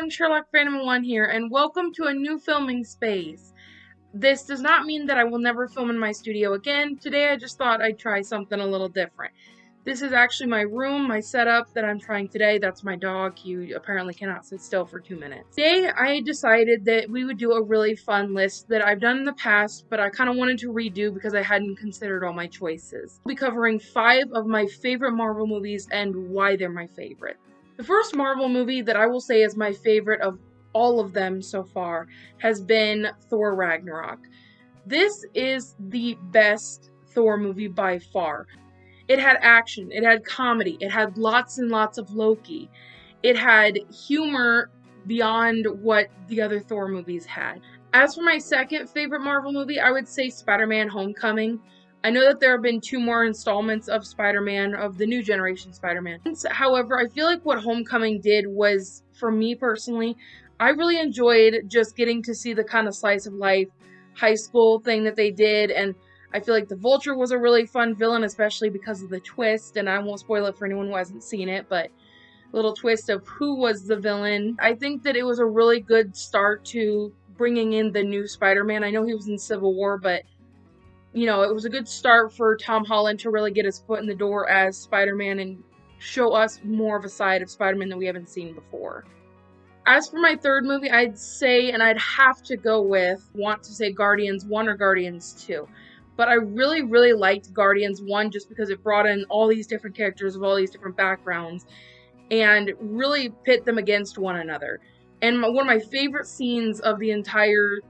everyone, Sherlock Phantom 1 here, and welcome to a new filming space. This does not mean that I will never film in my studio again. Today I just thought I'd try something a little different. This is actually my room, my setup that I'm trying today. That's my dog. He apparently cannot sit still for two minutes. Today I decided that we would do a really fun list that I've done in the past, but I kind of wanted to redo because I hadn't considered all my choices. I'll be covering five of my favorite Marvel movies and why they're my favorite. The first Marvel movie that I will say is my favorite of all of them so far has been Thor Ragnarok. This is the best Thor movie by far. It had action, it had comedy, it had lots and lots of Loki. It had humor beyond what the other Thor movies had. As for my second favorite Marvel movie, I would say Spider Man Homecoming. I know that there have been two more installments of Spider Man, of the new generation Spider Man. However, I feel like what Homecoming did was, for me personally, I really enjoyed just getting to see the kind of slice of life high school thing that they did. And I feel like the Vulture was a really fun villain, especially because of the twist. And I won't spoil it for anyone who hasn't seen it, but little twist of who was the villain. I think that it was a really good start to bringing in the new Spider Man. I know he was in Civil War, but you know, it was a good start for Tom Holland to really get his foot in the door as Spider Man and show us more of a side of Spider Man that we haven't seen before. As for my third movie, I'd say, and I'd have to go with, want to say Guardians 1 or Guardians 2. But I really, really liked Guardians 1 just because it brought in all these different characters of all these different backgrounds and really pit them against one another. And one of my favorite scenes of the entire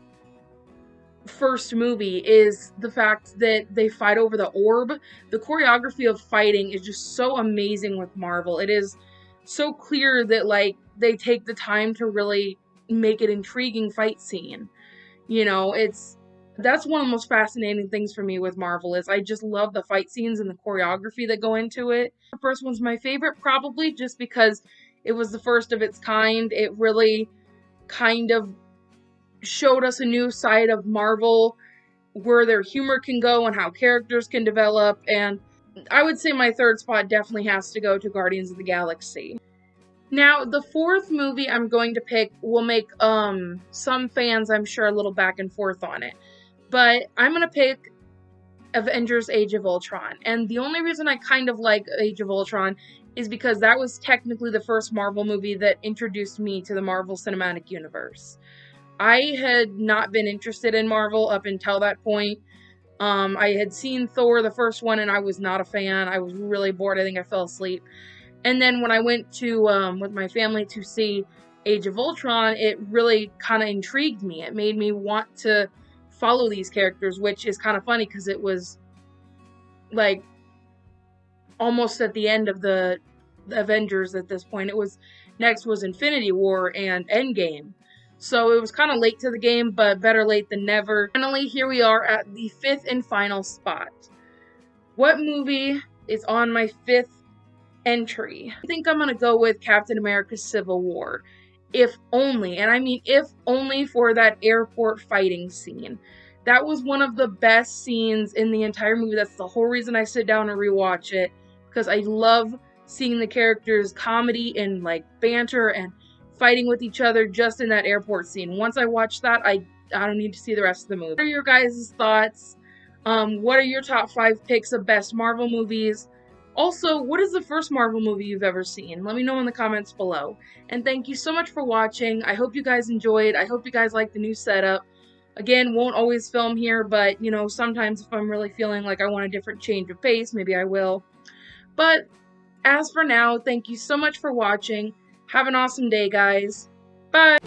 first movie is the fact that they fight over the orb. The choreography of fighting is just so amazing with Marvel. It is so clear that like they take the time to really make an intriguing fight scene. You know, it's that's one of the most fascinating things for me with Marvel is I just love the fight scenes and the choreography that go into it. The first one's my favorite probably just because it was the first of its kind. It really kind of showed us a new side of Marvel where their humor can go and how characters can develop. And I would say my third spot definitely has to go to Guardians of the Galaxy. Now, the fourth movie I'm going to pick will make um some fans, I'm sure, a little back and forth on it. But I'm going to pick Avengers Age of Ultron. And the only reason I kind of like Age of Ultron is because that was technically the first Marvel movie that introduced me to the Marvel Cinematic Universe. I had not been interested in Marvel up until that point. Um, I had seen Thor, the first one, and I was not a fan. I was really bored. I think I fell asleep. And then when I went to, um, with my family to see Age of Ultron, it really kind of intrigued me. It made me want to follow these characters, which is kind of funny because it was like almost at the end of the Avengers at this point. It was next was Infinity War and Endgame. So it was kind of late to the game, but better late than never. Finally, here we are at the fifth and final spot. What movie is on my fifth entry? I think I'm going to go with Captain America Civil War. If only, and I mean if only for that airport fighting scene. That was one of the best scenes in the entire movie. That's the whole reason I sit down and rewatch it because I love seeing the characters' comedy and like banter and fighting with each other just in that airport scene. Once I watch that, I I don't need to see the rest of the movie. What are your guys' thoughts? Um, what are your top five picks of best Marvel movies? Also, what is the first Marvel movie you've ever seen? Let me know in the comments below. And thank you so much for watching. I hope you guys enjoyed. I hope you guys like the new setup. Again, won't always film here, but you know, sometimes if I'm really feeling like I want a different change of pace, maybe I will. But as for now, thank you so much for watching. Have an awesome day, guys. Bye.